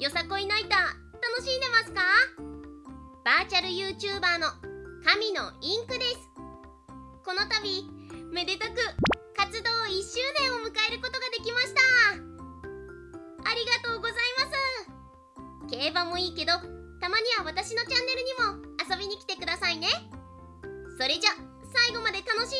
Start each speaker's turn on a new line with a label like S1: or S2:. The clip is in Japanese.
S1: よさこいナイター楽しんでますか？バーチャル YouTuber の神のインクです。この度めでたく活動1周年を迎えることができました。ありがとうございます。競馬もいいけどたまには私のチャンネルにも遊びに来てくださいね。それじゃ最後まで楽しんで